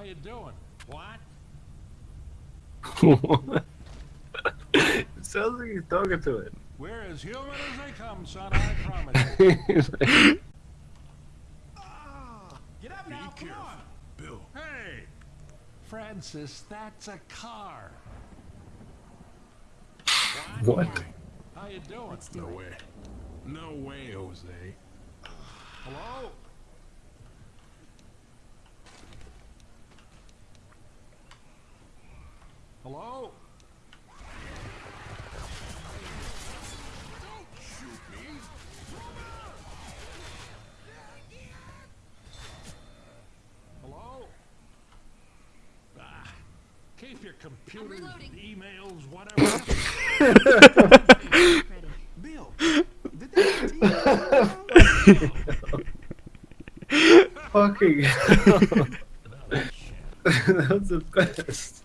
How you doing? What? it sounds like he's talking to it. We're as human as they come, son. I promise you. He's like, Ah, Get up now, come on. Bill. Hey, Francis, that's a car. what? How you doing? No way. No way, Jose. Hello? Hello? Don't shoot me. Hello? Ah, keep your computers, emails, whatever. Bill. Fucking. That was the best.